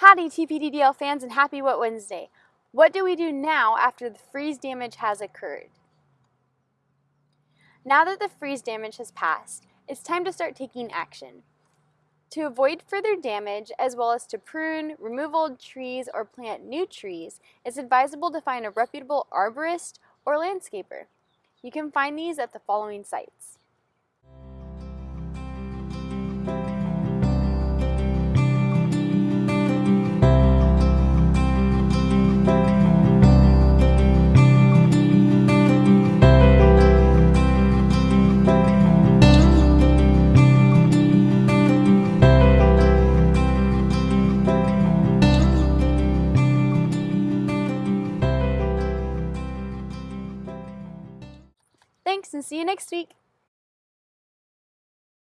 Howdy TPDDL fans and happy Wet Wednesday. What do we do now after the freeze damage has occurred? Now that the freeze damage has passed, it's time to start taking action. To avoid further damage, as well as to prune, remove old trees, or plant new trees, it's advisable to find a reputable arborist or landscaper. You can find these at the following sites. Thanks and see you next week.